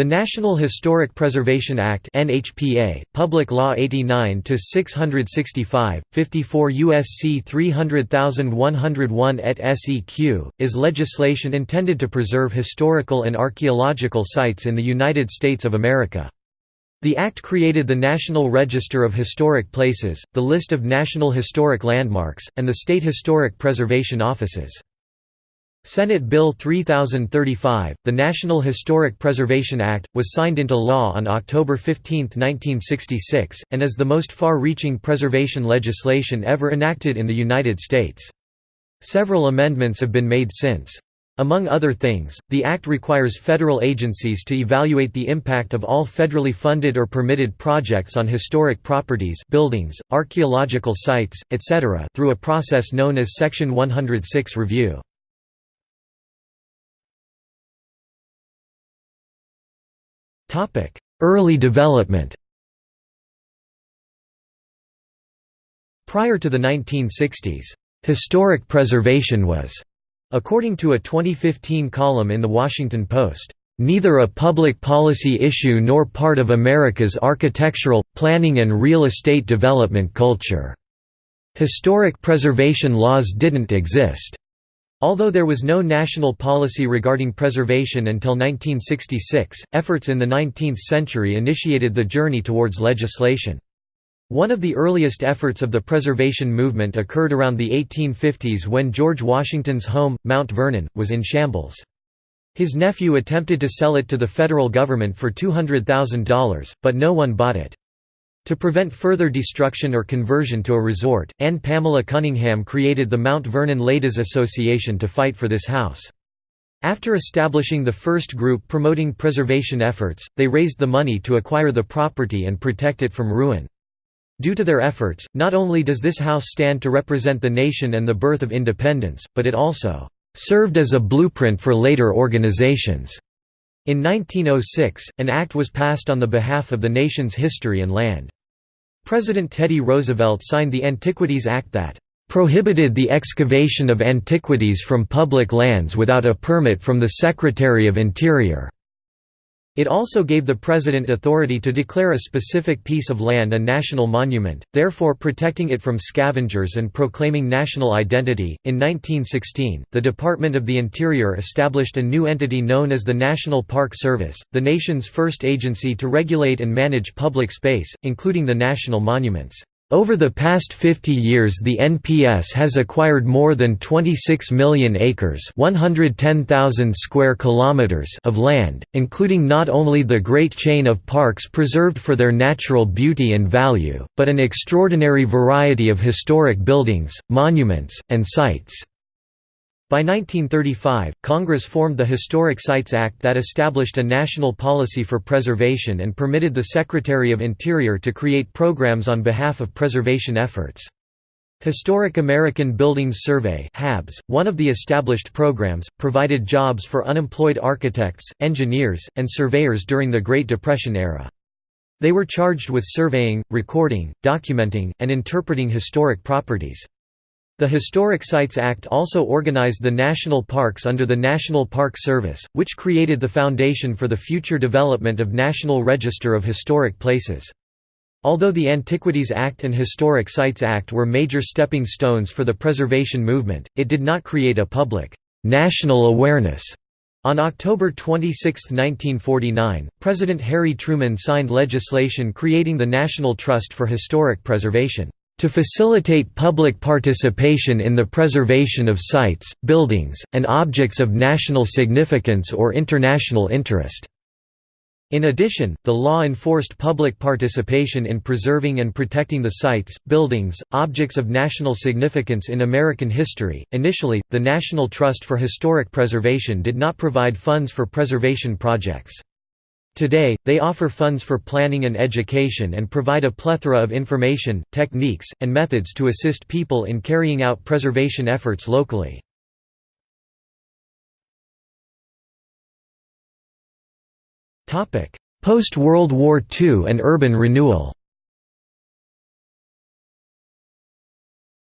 The National Historic Preservation Act (NHPA), Public Law 89 to 665, 54 USC 300101 et seq., is legislation intended to preserve historical and archaeological sites in the United States of America. The Act created the National Register of Historic Places, the list of National Historic Landmarks, and the state historic preservation offices. Senate Bill 3035, the National Historic Preservation Act, was signed into law on October 15, 1966, and is the most far-reaching preservation legislation ever enacted in the United States. Several amendments have been made since. Among other things, the Act requires federal agencies to evaluate the impact of all federally funded or permitted projects on historic properties buildings, archaeological sites, etc. through a process known as Section 106 review. Early development Prior to the 1960s, "...historic preservation was," according to a 2015 column in The Washington Post, "...neither a public policy issue nor part of America's architectural, planning and real estate development culture. Historic preservation laws didn't exist." Although there was no national policy regarding preservation until 1966, efforts in the 19th century initiated the journey towards legislation. One of the earliest efforts of the preservation movement occurred around the 1850s when George Washington's home, Mount Vernon, was in shambles. His nephew attempted to sell it to the federal government for $200,000, but no one bought it. To prevent further destruction or conversion to a resort, Ann Pamela Cunningham created the Mount Vernon Ladies Association to fight for this house. After establishing the first group promoting preservation efforts, they raised the money to acquire the property and protect it from ruin. Due to their efforts, not only does this house stand to represent the nation and the birth of independence, but it also served as a blueprint for later organizations. In 1906, an act was passed on the behalf of the nation's history and land. President Teddy Roosevelt signed the Antiquities Act that prohibited the excavation of antiquities from public lands without a permit from the Secretary of Interior. It also gave the President authority to declare a specific piece of land a national monument, therefore protecting it from scavengers and proclaiming national identity. In 1916, the Department of the Interior established a new entity known as the National Park Service, the nation's first agency to regulate and manage public space, including the national monuments. Over the past 50 years the NPS has acquired more than 26 million acres 110,000 square kilometers of land, including not only the great chain of parks preserved for their natural beauty and value, but an extraordinary variety of historic buildings, monuments, and sites. By 1935, Congress formed the Historic Sites Act that established a national policy for preservation and permitted the Secretary of Interior to create programs on behalf of preservation efforts. Historic American Buildings Survey HABS, one of the established programs, provided jobs for unemployed architects, engineers, and surveyors during the Great Depression era. They were charged with surveying, recording, documenting, and interpreting historic properties. The Historic Sites Act also organized the national parks under the National Park Service, which created the foundation for the future development of National Register of Historic Places. Although the Antiquities Act and Historic Sites Act were major stepping stones for the preservation movement, it did not create a public, national awareness. On October 26, 1949, President Harry Truman signed legislation creating the National Trust for Historic Preservation to facilitate public participation in the preservation of sites, buildings, and objects of national significance or international interest." In addition, the law enforced public participation in preserving and protecting the sites, buildings, objects of national significance in American history. Initially, the National Trust for Historic Preservation did not provide funds for preservation projects. Today, they offer funds for planning and education and provide a plethora of information, techniques, and methods to assist people in carrying out preservation efforts locally. Post-World War II and urban renewal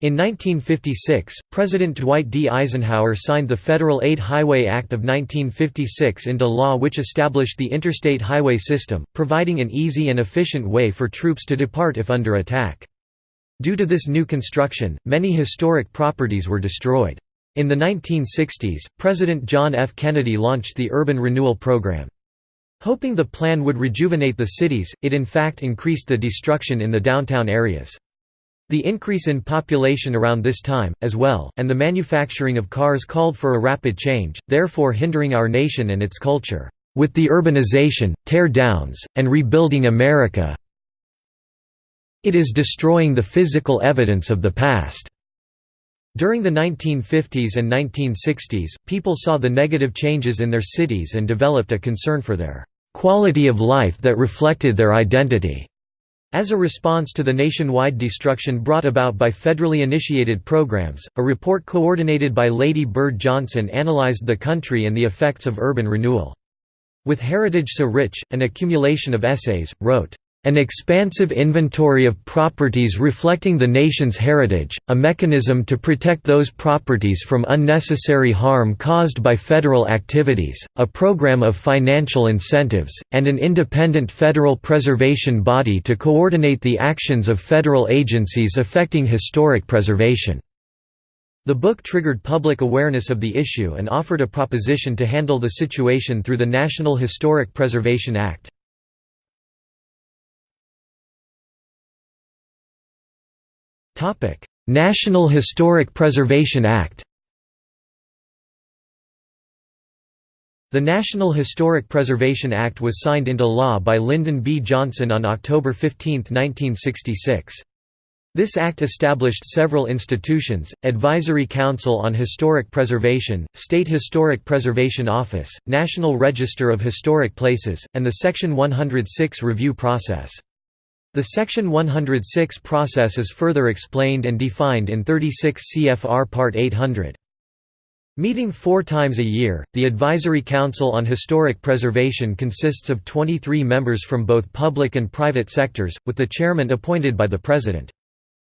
In 1956, President Dwight D. Eisenhower signed the Federal Aid Highway Act of 1956 into law which established the interstate highway system, providing an easy and efficient way for troops to depart if under attack. Due to this new construction, many historic properties were destroyed. In the 1960s, President John F. Kennedy launched the Urban Renewal Program. Hoping the plan would rejuvenate the cities, it in fact increased the destruction in the downtown areas. The increase in population around this time, as well, and the manufacturing of cars called for a rapid change, therefore hindering our nation and its culture. With the urbanization, tear-downs, and rebuilding America it is destroying the physical evidence of the past. During the 1950s and 1960s, people saw the negative changes in their cities and developed a concern for their quality of life that reflected their identity. As a response to the nationwide destruction brought about by federally initiated programs, a report coordinated by Lady Bird Johnson analyzed the country and the effects of urban renewal. With heritage so rich, an accumulation of essays, wrote, an expansive inventory of properties reflecting the nation's heritage, a mechanism to protect those properties from unnecessary harm caused by federal activities, a program of financial incentives, and an independent federal preservation body to coordinate the actions of federal agencies affecting historic preservation. The book triggered public awareness of the issue and offered a proposition to handle the situation through the National Historic Preservation Act. National Historic Preservation Act The National Historic Preservation Act was signed into law by Lyndon B. Johnson on October 15, 1966. This act established several institutions, Advisory Council on Historic Preservation, State Historic Preservation Office, National Register of Historic Places, and the Section 106 review process. The Section 106 process is further explained and defined in 36 CFR Part 800. Meeting four times a year, the Advisory Council on Historic Preservation consists of 23 members from both public and private sectors, with the chairman appointed by the President.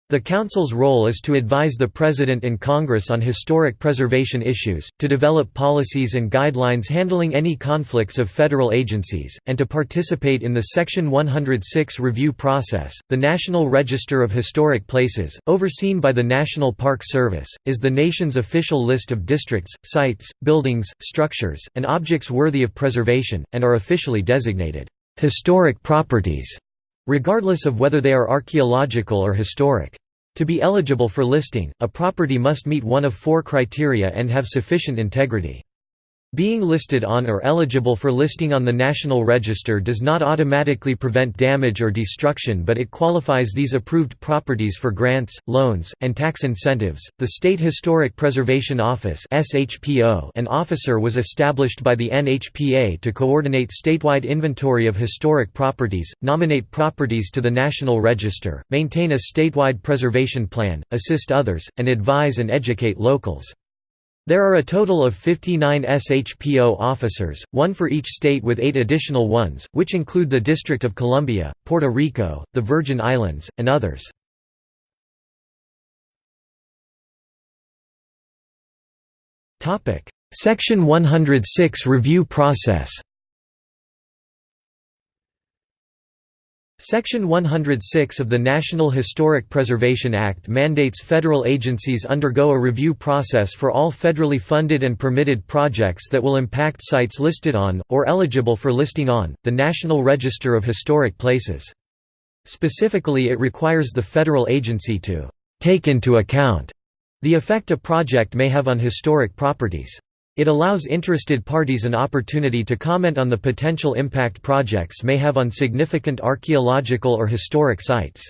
The Council's role is to advise the President and Congress on historic preservation issues, to develop policies and guidelines handling any conflicts of federal agencies, and to participate in the Section 106 review process. The National Register of Historic Places, overseen by the National Park Service, is the nation's official list of districts, sites, buildings, structures, and objects worthy of preservation, and are officially designated historic properties, regardless of whether they are archaeological or historic. To be eligible for listing, a property must meet one of four criteria and have sufficient integrity. Being listed on or eligible for listing on the National Register does not automatically prevent damage or destruction, but it qualifies these approved properties for grants, loans, and tax incentives. The State Historic Preservation Office (SHPO), an officer was established by the NHPA to coordinate statewide inventory of historic properties, nominate properties to the National Register, maintain a statewide preservation plan, assist others, and advise and educate locals. There are a total of 59 SHPO officers, one for each state with eight additional ones, which include the District of Columbia, Puerto Rico, the Virgin Islands, and others. Section 106 review process Section 106 of the National Historic Preservation Act mandates federal agencies undergo a review process for all federally funded and permitted projects that will impact sites listed on, or eligible for listing on, the National Register of Historic Places. Specifically it requires the federal agency to «take into account» the effect a project may have on historic properties. It allows interested parties an opportunity to comment on the potential impact projects may have on significant archaeological or historic sites.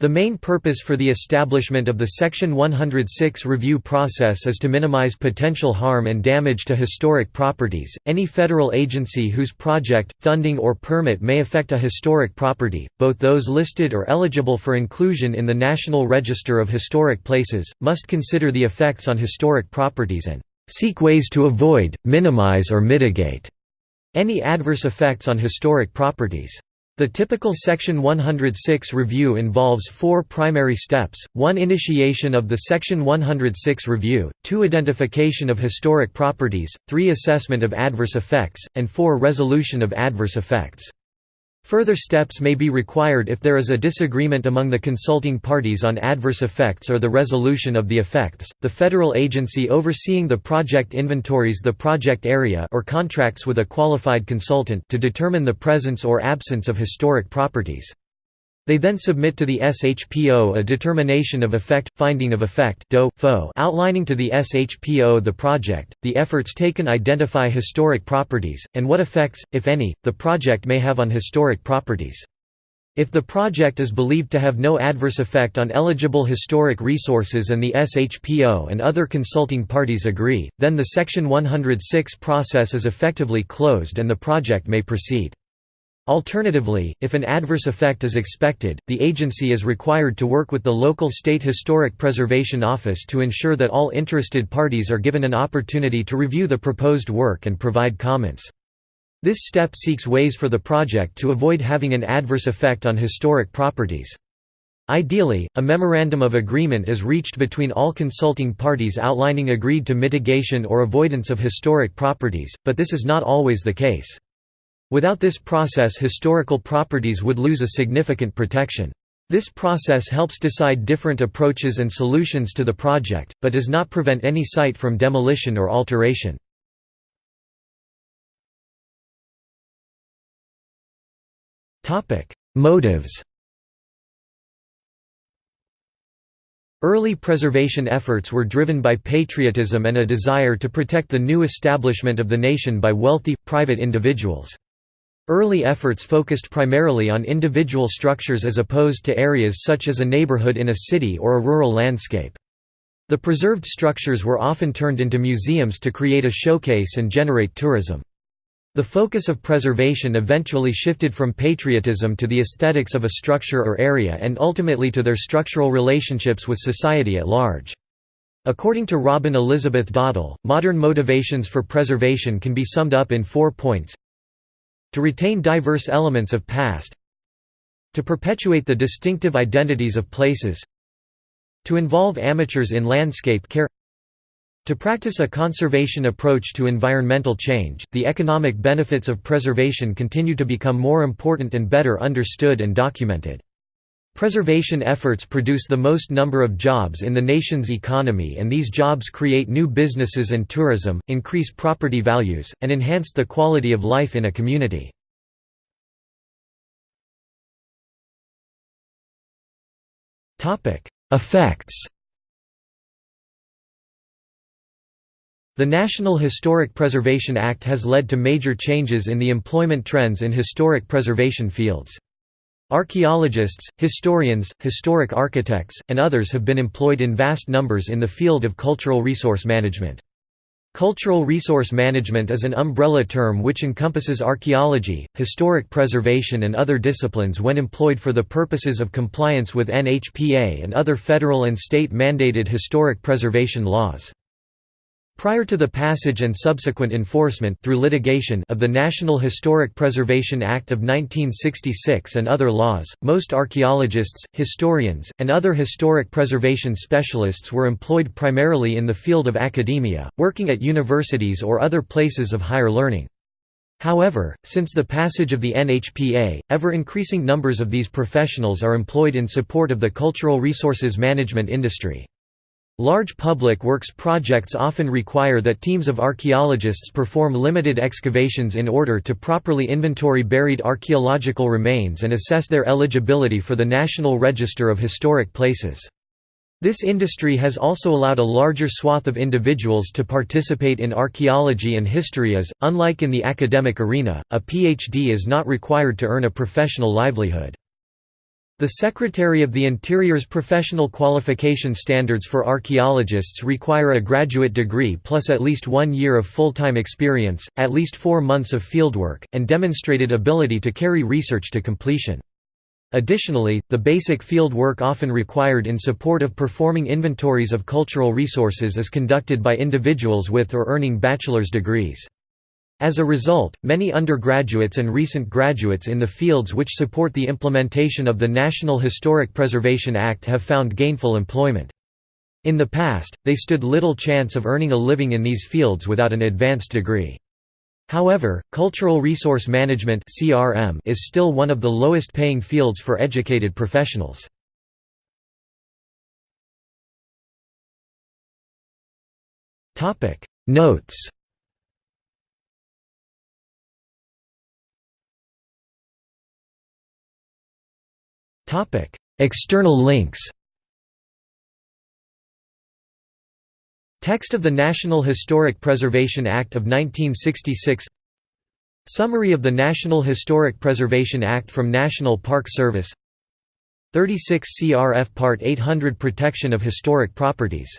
The main purpose for the establishment of the Section 106 review process is to minimize potential harm and damage to historic properties. Any federal agency whose project, funding, or permit may affect a historic property, both those listed or eligible for inclusion in the National Register of Historic Places, must consider the effects on historic properties and seek ways to avoid, minimize or mitigate any adverse effects on historic properties. The typical Section 106 review involves four primary steps, 1 initiation of the Section 106 review, 2 identification of historic properties, 3 assessment of adverse effects, and 4 resolution of adverse effects. Further steps may be required if there is a disagreement among the consulting parties on adverse effects or the resolution of the effects. The federal agency overseeing the project inventories the project area or contracts with a qualified consultant to determine the presence or absence of historic properties. They then submit to the SHPO a determination of effect, finding of effect outlining to the SHPO the project, the efforts taken identify historic properties, and what effects, if any, the project may have on historic properties. If the project is believed to have no adverse effect on eligible historic resources and the SHPO and other consulting parties agree, then the Section 106 process is effectively closed and the project may proceed. Alternatively, if an adverse effect is expected, the agency is required to work with the local state historic preservation office to ensure that all interested parties are given an opportunity to review the proposed work and provide comments. This step seeks ways for the project to avoid having an adverse effect on historic properties. Ideally, a memorandum of agreement is reached between all consulting parties outlining agreed to mitigation or avoidance of historic properties, but this is not always the case. Without this process historical properties would lose a significant protection. This process helps decide different approaches and solutions to the project, but does not prevent any site from demolition or alteration. Motives Early preservation efforts were driven by patriotism and a desire to protect the new establishment of the nation by wealthy, private individuals. Early efforts focused primarily on individual structures as opposed to areas such as a neighborhood in a city or a rural landscape. The preserved structures were often turned into museums to create a showcase and generate tourism. The focus of preservation eventually shifted from patriotism to the aesthetics of a structure or area and ultimately to their structural relationships with society at large. According to Robin Elizabeth Datel, modern motivations for preservation can be summed up in four points to retain diverse elements of past To perpetuate the distinctive identities of places To involve amateurs in landscape care to practice a conservation approach to environmental change, the economic benefits of preservation continue to become more important and better understood and documented. Preservation efforts produce the most number of jobs in the nation's economy and these jobs create new businesses and tourism, increase property values, and enhance the quality of life in a community. Effects The National Historic Preservation Act has led to major changes in the employment trends in historic preservation fields. Archaeologists, historians, historic architects, and others have been employed in vast numbers in the field of cultural resource management. Cultural resource management is an umbrella term which encompasses archaeology, historic preservation and other disciplines when employed for the purposes of compliance with NHPA and other federal and state mandated historic preservation laws. Prior to the passage and subsequent enforcement through litigation of the National Historic Preservation Act of 1966 and other laws, most archaeologists, historians, and other historic preservation specialists were employed primarily in the field of academia, working at universities or other places of higher learning. However, since the passage of the NHPA, ever-increasing numbers of these professionals are employed in support of the cultural resources management industry. Large public works projects often require that teams of archaeologists perform limited excavations in order to properly inventory buried archaeological remains and assess their eligibility for the National Register of Historic Places. This industry has also allowed a larger swath of individuals to participate in archaeology and history as, unlike in the academic arena, a PhD is not required to earn a professional livelihood. The Secretary of the Interior's professional qualification standards for archaeologists require a graduate degree plus at least one year of full-time experience, at least four months of fieldwork, and demonstrated ability to carry research to completion. Additionally, the basic field work often required in support of performing inventories of cultural resources is conducted by individuals with or earning bachelor's degrees. As a result, many undergraduates and recent graduates in the fields which support the implementation of the National Historic Preservation Act have found gainful employment. In the past, they stood little chance of earning a living in these fields without an advanced degree. However, cultural resource management is still one of the lowest paying fields for educated professionals. Notes External links Text of the National Historic Preservation Act of 1966 Summary of the National Historic Preservation Act from National Park Service 36 CRF Part 800 Protection of Historic Properties